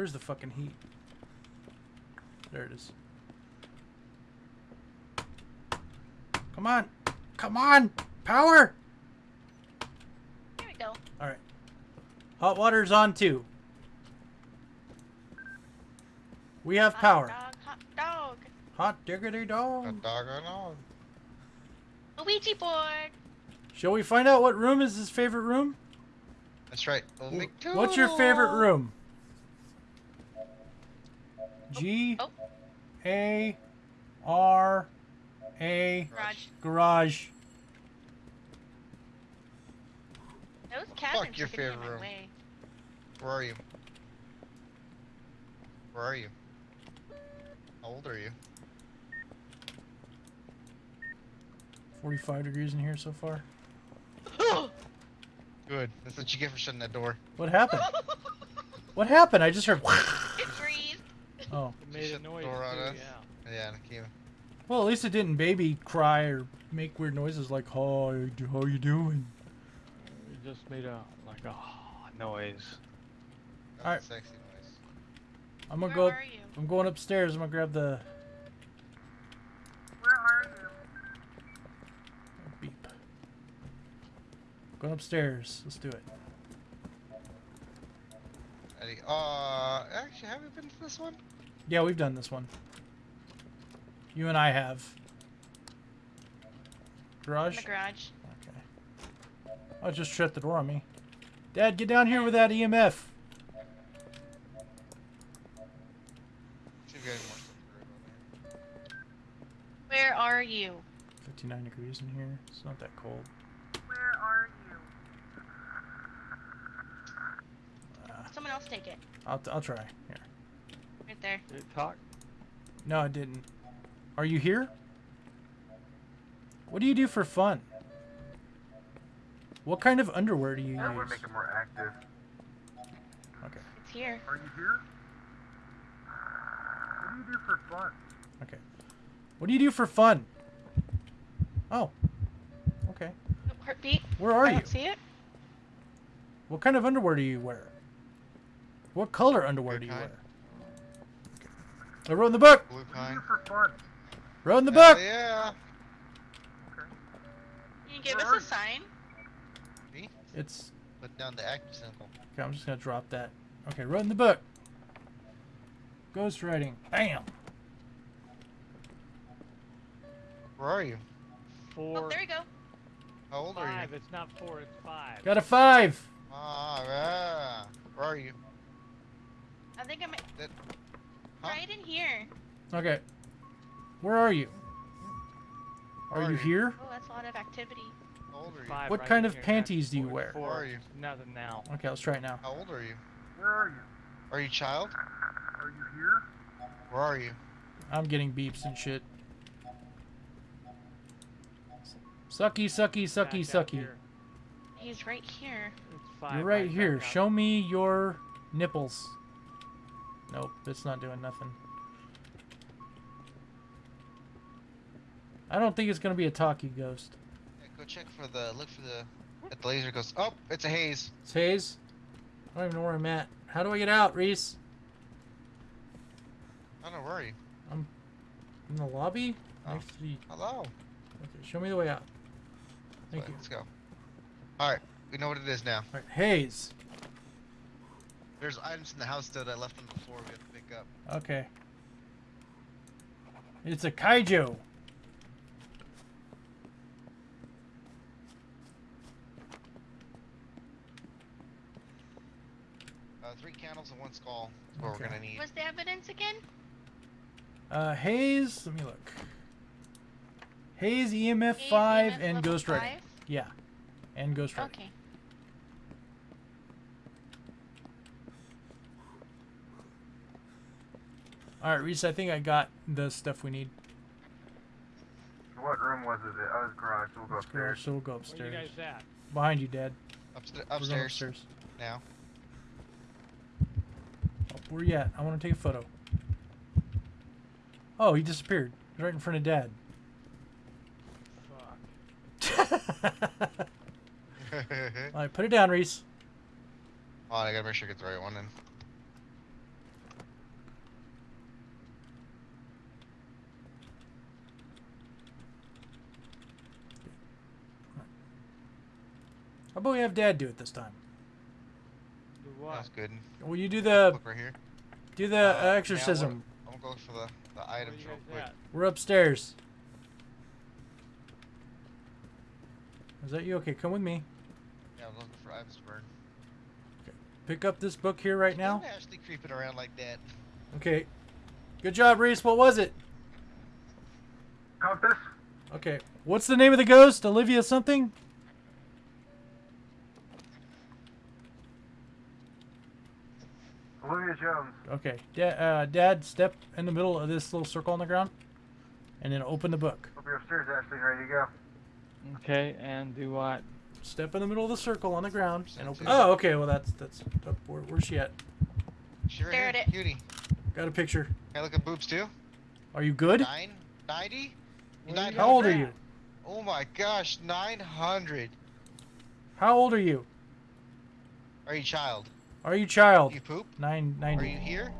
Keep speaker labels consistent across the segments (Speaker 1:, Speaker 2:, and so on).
Speaker 1: Where's the fucking heat? There it is. Come on. Come on. Power.
Speaker 2: Here we go.
Speaker 1: All right. Hot water's on too. We have
Speaker 2: Hot
Speaker 1: power.
Speaker 2: Dog, hot dog.
Speaker 1: Hot diggity
Speaker 3: A
Speaker 1: dog.
Speaker 3: dog or no?
Speaker 2: A Ouija board.
Speaker 1: Shall we find out what room is his favorite room?
Speaker 3: That's right. We'll
Speaker 1: What's your favorite room? G
Speaker 2: Oh.
Speaker 1: A R A
Speaker 2: Garage.
Speaker 1: garage.
Speaker 2: Those cabins
Speaker 3: Fuck your
Speaker 2: are getting in
Speaker 3: favorite room.
Speaker 2: way.
Speaker 3: Where are you? Where are you? How old are you?
Speaker 1: 45 degrees in here so far.
Speaker 3: Good. That's what you get for shutting that door.
Speaker 1: What happened? What happened? I just heard.
Speaker 2: it breathed.
Speaker 1: Oh.
Speaker 4: It made a noise
Speaker 3: door on
Speaker 4: too,
Speaker 3: us.
Speaker 4: yeah.
Speaker 3: Yeah, and it came.
Speaker 1: Well, at least it didn't baby cry or make weird noises like, "Hi, how you doing?"
Speaker 4: It just made a like a noise.
Speaker 3: That's
Speaker 1: Alright.
Speaker 3: sexy noise.
Speaker 1: I'm gonna
Speaker 2: Where
Speaker 1: go.
Speaker 2: are you?
Speaker 1: I'm going upstairs. I'm gonna grab the
Speaker 2: Where are you?
Speaker 1: beep. Going upstairs. Let's do it.
Speaker 3: Eddie, uh, actually, have you been to this one?
Speaker 1: Yeah, we've done this one. You and I have.
Speaker 2: In
Speaker 1: Garage.
Speaker 2: the garage.
Speaker 1: Okay. Oh, just shut the door on me. Dad, get down here with that EMF.
Speaker 3: See if you got any more stuff to grab on there.
Speaker 2: Where are you?
Speaker 1: 59 degrees in here. It's not that cold.
Speaker 2: Where are you?
Speaker 1: Uh,
Speaker 2: Someone else take it.
Speaker 1: I'll, I'll try. Here.
Speaker 2: Right there.
Speaker 4: Did it talk?
Speaker 1: No, it didn't. Are you here? What do you do for fun? What kind of underwear do you
Speaker 5: That would
Speaker 1: use?
Speaker 5: make it more active.
Speaker 1: Okay.
Speaker 2: It's here.
Speaker 5: Are you here? What do you do for fun?
Speaker 1: Okay. What do you do for fun? Oh. Okay.
Speaker 2: Heartbeat.
Speaker 1: Where are
Speaker 2: I
Speaker 1: you?
Speaker 2: don't see it.
Speaker 1: What kind of underwear do you wear? What color underwear
Speaker 3: Good
Speaker 1: do you
Speaker 3: kind.
Speaker 1: wear? I wrote in the book.
Speaker 3: Blue
Speaker 5: What do you
Speaker 3: kind.
Speaker 5: do for fun?
Speaker 1: Wrote in the
Speaker 3: Hell
Speaker 1: book.
Speaker 3: yeah.
Speaker 2: Can you give
Speaker 5: Where
Speaker 2: us a sign?
Speaker 3: Me?
Speaker 1: It's
Speaker 3: Put down the active symbol.
Speaker 1: okay. I'm just gonna drop that. Okay, wrote in the book. Ghost writing. Bam.
Speaker 3: Where are you?
Speaker 4: Four,
Speaker 2: Oh, there we go.
Speaker 3: How old are you?
Speaker 4: five.
Speaker 3: you?
Speaker 4: It's not four. It's five.
Speaker 1: Got a five.
Speaker 3: Ah, yeah. Where are you?
Speaker 2: I think I'm
Speaker 3: That, huh?
Speaker 2: right in here.
Speaker 1: Okay. Where are you? Are
Speaker 3: are
Speaker 1: you
Speaker 3: you?
Speaker 1: here?
Speaker 2: Oh, that's a lot of activity.
Speaker 3: How old are you?
Speaker 4: Five
Speaker 1: What
Speaker 4: right
Speaker 1: kind of
Speaker 4: here,
Speaker 1: panties do you wear?
Speaker 4: Four.
Speaker 3: Where are you?
Speaker 4: Nothing now.
Speaker 1: Okay, let's try it now.
Speaker 3: How old are you?
Speaker 5: Where are you?
Speaker 3: Are you a child?
Speaker 5: Are you here?
Speaker 3: Where are you?
Speaker 1: I'm getting beeps and shit. Sucky, sucky, sucky,
Speaker 4: Back
Speaker 1: sucky.
Speaker 4: here.
Speaker 2: He's right here.
Speaker 4: It's five.
Speaker 1: You're right
Speaker 4: back
Speaker 1: here. Show me your nipples. Nope, it's not doing nothing. I don't think it's gonna be a talkie ghost.
Speaker 3: Yeah, go check for the, look for the, at the laser goes, oh, it's a haze.
Speaker 1: It's haze. I don't even know where I'm at. How do I get out, Reese?
Speaker 3: I don't know, where are you?
Speaker 1: In the lobby?
Speaker 3: Oh.
Speaker 1: Next to the-
Speaker 3: Hello.
Speaker 1: Okay, show me the way out. Thank you.
Speaker 3: Let's go. Alright, we know what it is now.
Speaker 1: Alright, Hayes.
Speaker 3: There's items in the house that I left on the floor we have to pick up.
Speaker 1: Okay. It's a kaiju.
Speaker 3: Uh, three candles and one skull is what
Speaker 1: Okay.
Speaker 3: we're gonna need.
Speaker 2: What's the evidence again?
Speaker 1: Uh, Hayes, let me look. Hayes, EMF
Speaker 2: Eight,
Speaker 1: 5,
Speaker 2: EMF
Speaker 1: and
Speaker 2: level
Speaker 1: Ghost Writing.
Speaker 2: five?
Speaker 1: Yeah. And Ghost Writing.
Speaker 2: Okay.
Speaker 1: Alright, Reese, I think I got the stuff we need.
Speaker 5: What room was it? Oh, I was garage. We'll go
Speaker 1: Let's go,
Speaker 5: upstairs.
Speaker 1: so we'll go
Speaker 4: Where you
Speaker 1: upstairs.
Speaker 4: guys at?
Speaker 1: Behind you, Dad.
Speaker 3: Upsta- upstairs,
Speaker 1: upstairs.
Speaker 3: now.
Speaker 1: Oh, where you at? I want to take a photo. Oh, he disappeared. He's right in front of Dad.
Speaker 4: Fuck.
Speaker 1: Alright, put it down, Reese.
Speaker 3: oh, I gotta make sure I get the right one then.
Speaker 1: About we have Dad do it this time?
Speaker 4: Do what?
Speaker 3: That's good.
Speaker 1: Will you do the
Speaker 3: Look right here.
Speaker 1: do the
Speaker 3: Uh,
Speaker 1: uh,
Speaker 3: yeah, I
Speaker 1: exorcism?
Speaker 3: I'm gonna go for the, the
Speaker 4: Where
Speaker 3: items real quick.
Speaker 4: at?
Speaker 1: We're upstairs. Is that you? Okay, come with me.
Speaker 3: Yeah, I'm looking for items to burn.
Speaker 1: Pick up this book here right now.
Speaker 3: Don't Ashley creeping around like that.
Speaker 1: Okay. Good job, Reese. What was it?
Speaker 5: Compass?
Speaker 1: Okay. What's the name of the ghost? Olivia something?
Speaker 5: Olivia Jones.
Speaker 1: Okay. Da- uh, Dad, step in the middle of this little circle on the ground, and then open the book.
Speaker 5: Hope you're upstairs, Ashley, ready to go.
Speaker 4: Okay, and do what?
Speaker 1: Step in the middle of the circle on the ground and open.
Speaker 3: Percent
Speaker 1: Oh, okay. Well, that's that's. uh, Where, where's she at?
Speaker 3: She right
Speaker 2: Stare
Speaker 3: here.
Speaker 2: at it.
Speaker 3: Cutie.
Speaker 1: Got a picture.
Speaker 3: Can I look at boobs too?
Speaker 1: Are you good?
Speaker 3: Nine? 90?
Speaker 4: Where you
Speaker 3: 900?
Speaker 1: How old are you?
Speaker 3: Oh my gosh, 900.
Speaker 1: How old are you?
Speaker 3: Are you child?
Speaker 1: Are you child?
Speaker 3: You poop?
Speaker 1: Nine
Speaker 3: Are you here?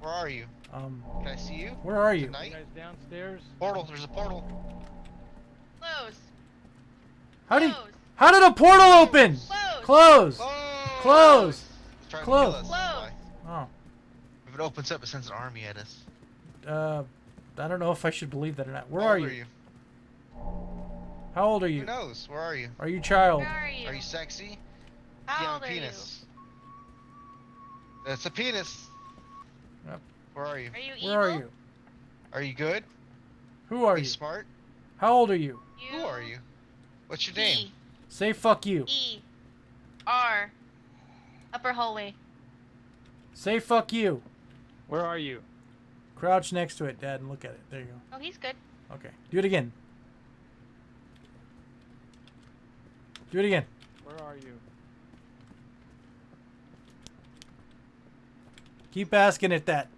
Speaker 3: Where are you?
Speaker 1: Um,
Speaker 3: Can I see you?
Speaker 1: where are you?
Speaker 4: You guys downstairs?
Speaker 3: Portal, there's a portal.
Speaker 2: Close.
Speaker 1: How did how did a portal open?
Speaker 2: Close.
Speaker 1: Close.
Speaker 3: Close!
Speaker 1: Close. Close.
Speaker 3: to kill us. that's
Speaker 2: Close.
Speaker 1: Oh.
Speaker 3: If it opens up, it sends an army at us.
Speaker 1: Uh, I don't know if I should believe that or not. Where
Speaker 3: How
Speaker 1: are
Speaker 3: old
Speaker 1: you? How old are you?
Speaker 3: Who
Speaker 1: you?
Speaker 3: knows? Where are you?
Speaker 1: Are you child?
Speaker 2: Where are you?
Speaker 3: Are you sexy? Do you
Speaker 2: How old
Speaker 3: a
Speaker 2: are you?
Speaker 3: Penis? That's a penis.
Speaker 1: Yep.
Speaker 3: Where are you?
Speaker 2: Are you evil?
Speaker 1: Where are you?
Speaker 3: Are you good?
Speaker 1: Who are
Speaker 3: Are you
Speaker 1: you?
Speaker 3: smart?
Speaker 1: How old are you?
Speaker 2: You.
Speaker 3: Who are you? What's your name?
Speaker 1: Say fuck you.
Speaker 2: E. R. Upper hallway.
Speaker 1: Say fuck you.
Speaker 4: Where are you?
Speaker 1: Crouch next to it, Dad, and look at it. There you go.
Speaker 2: Oh, he's good.
Speaker 1: Okay. Do it again. Do it again.
Speaker 4: Where are you?
Speaker 1: Keep asking it that.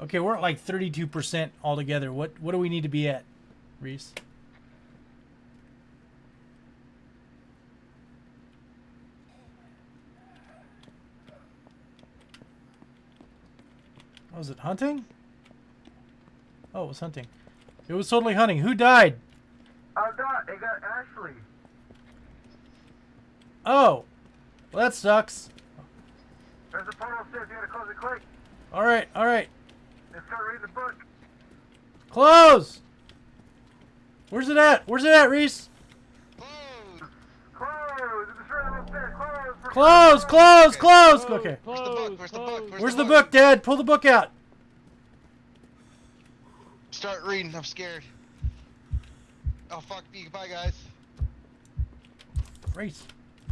Speaker 1: Okay, we're at like 32% altogether. What what do we need to be at, Reese? Oh, was it hunting? Oh, it was hunting. It was totally hunting. Who died?
Speaker 5: I got, it got Ashley.
Speaker 1: Oh, well that sucks.
Speaker 5: There's a portal upstairs. You gotta close it quick
Speaker 1: All right, all right.
Speaker 5: and start reading the book.
Speaker 1: Close. Where's it at? Where's it at, Reese?
Speaker 3: Close!
Speaker 5: Close! It's just right upstairs. Close! for
Speaker 1: Close, close, close.
Speaker 4: Close,
Speaker 1: Okay.
Speaker 3: Where's the book? Where's the book? Where's
Speaker 1: Where's
Speaker 3: the
Speaker 1: the
Speaker 3: book?
Speaker 1: book, Dad? Pull the book out.
Speaker 3: Start reading. I'm scared. Oh fuck me. Goodbye, guys.
Speaker 1: Reese.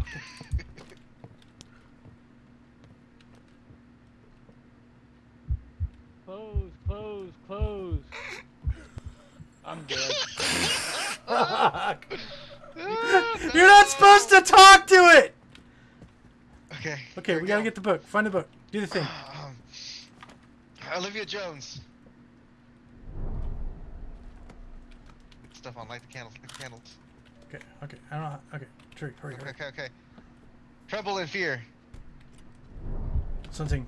Speaker 4: Close, close, close. I'm dead.
Speaker 1: You're not supposed to talk to it.
Speaker 3: Okay.
Speaker 1: Okay,
Speaker 3: here
Speaker 1: we gotta
Speaker 3: go.
Speaker 1: get the book. Find the book. Do the thing.
Speaker 3: Um, Olivia Jones. Stuff on. Light the candles. Light the candles.
Speaker 1: Okay, okay. I don't know. How, okay, hurry, hurry,
Speaker 3: Okay, okay, okay. Tremble in fear.
Speaker 1: Something.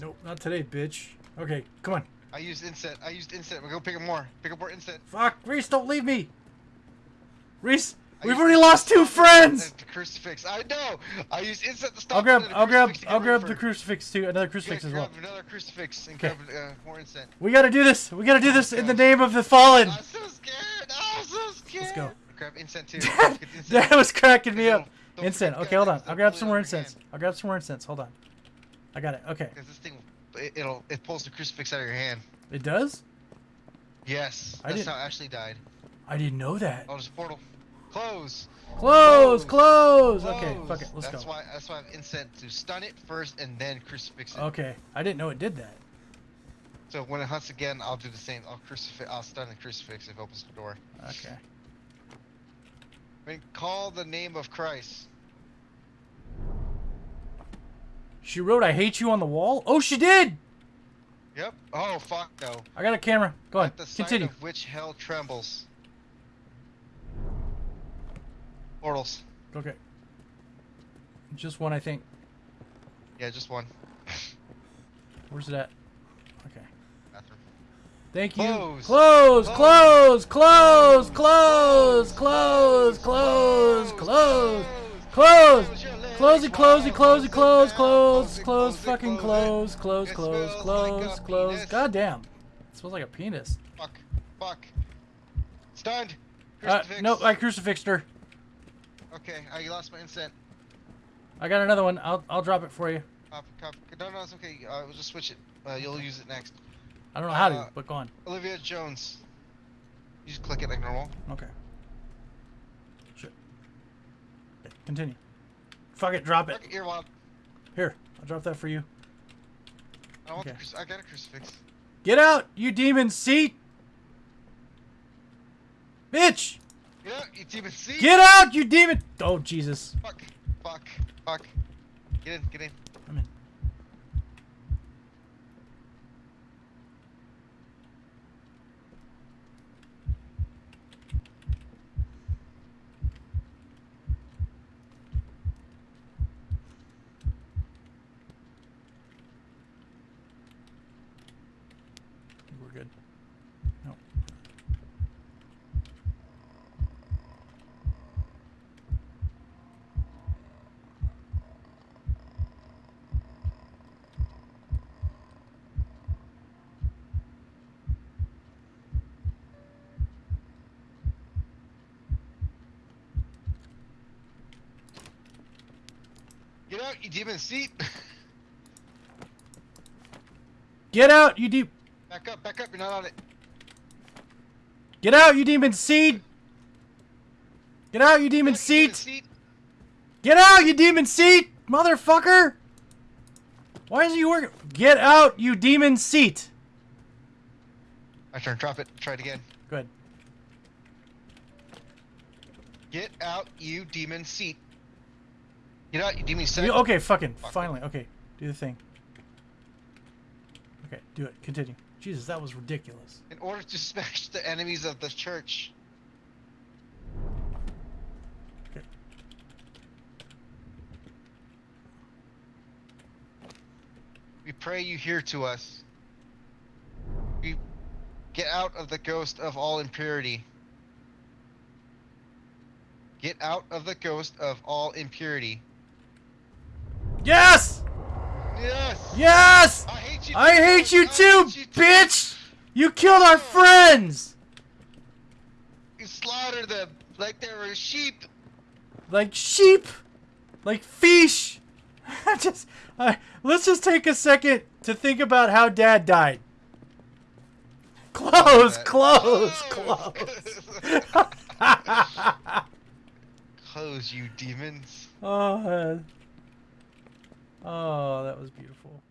Speaker 1: Nope, not today, bitch. Okay, come on.
Speaker 3: I used incense. I used incense. We'll go pick up more. Pick up more incense.
Speaker 1: Fuck, Reese, don't leave me. Reese,
Speaker 3: I
Speaker 1: we've already lost two friends.
Speaker 3: The crucifix. I know. I used incense to stop.
Speaker 1: I'll grab,
Speaker 3: it, and a
Speaker 1: I'll grab, I'll grab the crucifix too. Another
Speaker 3: Yeah,
Speaker 1: crucifix as well.
Speaker 3: another crucifix and
Speaker 1: Okay.
Speaker 3: grab uh, more incense.
Speaker 1: We gotta do this. We gotta do this in the name of the fallen.
Speaker 3: I'm so scared. I'm so scared.
Speaker 1: Let's go.
Speaker 3: Grab incense too. Incense.
Speaker 1: Dad was cracking me up. Incense. Okay, hold on. I'll grab some more
Speaker 3: out of your
Speaker 1: incense. I'll grab some more incense. Hold on. I got it. Okay.
Speaker 3: Because this thing, it, it'll it pulls the crucifix out of your hand.
Speaker 1: It does?
Speaker 3: Yes,
Speaker 1: I
Speaker 3: that's how Ashley died.
Speaker 1: I didn't know that.
Speaker 3: Oh, there's a portal. Close.
Speaker 1: Close,
Speaker 3: Close.
Speaker 1: close. Okay, fuck it. Let's
Speaker 3: that's
Speaker 1: go.
Speaker 3: why that's why I have incense to stun it first and then crucifix it.
Speaker 1: Okay. I didn't know it did that.
Speaker 3: So when it hunts again, I'll do the same. I'll crucifix. I'll stun the crucifix if it opens the door.
Speaker 1: Okay.
Speaker 3: I mean, call the name of Christ.
Speaker 1: She wrote, I hate you on the wall? Oh, she did!
Speaker 3: Yep. Oh fuck no.
Speaker 1: I got a camera. Go on.
Speaker 3: At the sight
Speaker 1: Continue.
Speaker 3: of which hell trembles. Portals.
Speaker 1: Okay. Just one, I think.
Speaker 3: Yeah, just one.
Speaker 1: Where's it at? Okay.
Speaker 3: Bathroom.
Speaker 1: Thank you.
Speaker 3: Close.
Speaker 1: Close,
Speaker 3: Close.
Speaker 1: close, close, close, close, close, close. Close it, close it, close it, close, close, close, fucking close, close, close, close, close. God damn. It smells like a penis.
Speaker 3: Fuck. Fuck. Stunned.
Speaker 1: Uh,
Speaker 3: Crucifix.
Speaker 1: no, I crucifixed her.
Speaker 3: Okay, I lost my instant.
Speaker 1: I got another one. I'll, I'll drop it for you.
Speaker 3: Cop, cop. No, no, it's okay. Uh, we'll just switch it. Uh, you'll use it next.
Speaker 1: I don't know how to,
Speaker 3: Uh,
Speaker 1: but go on.
Speaker 3: Olivia Jones. You just click it like normal.
Speaker 1: Okay. Shit. Okay, continue. Fuck it, drop it.
Speaker 3: Fuck it, earwop.
Speaker 1: Here, I'll drop that for you.
Speaker 3: I, want the
Speaker 1: Okay.
Speaker 3: cruci- I got a crucifix.
Speaker 1: Get out, you demon seat! Bitch!
Speaker 3: Yeah, you demon see?
Speaker 1: Get out, you demon! Oh, Jesus.
Speaker 3: Fuck. Fuck. Fuck. Get in. Get in.
Speaker 1: I'm in. We're good. No.
Speaker 3: Get out, you demon seat.
Speaker 1: Get out, you deep.
Speaker 3: back up. Back up. You're not on it.
Speaker 1: Get out, you demon seed! Get out, you demon
Speaker 3: demon
Speaker 1: seat!
Speaker 3: seat.
Speaker 1: Get out, you demon seat! Motherfucker! Why is he working? Get out, you demon seat!
Speaker 3: My turn. Drop it. Try it again.
Speaker 1: Good.
Speaker 3: Get out, you demon seat. Get out, you demon seat.
Speaker 1: You- okay, fucking,
Speaker 3: Fuck.
Speaker 1: finally. Okay, do the thing. Okay, do it. Continue. Jesus, that was ridiculous.
Speaker 3: In order to smash the enemies of the church.
Speaker 1: Okay.
Speaker 3: We pray you hear to us. We get out of the ghost of all impurity. Get out of the ghost of all impurity.
Speaker 1: Yes!
Speaker 3: Yes!
Speaker 1: Yes!
Speaker 3: I hate you.
Speaker 1: I
Speaker 3: too,
Speaker 1: hate you too,
Speaker 3: hate you too.
Speaker 1: bitch! You killed our friends!
Speaker 3: You slaughtered them like they were sheep.
Speaker 1: Like sheep! Like fish! just, uh, let's just take a second to think about how dad died. Close,
Speaker 3: Close.
Speaker 1: close.
Speaker 3: Close, you demons.
Speaker 1: oh, uh, oh, that was beautiful.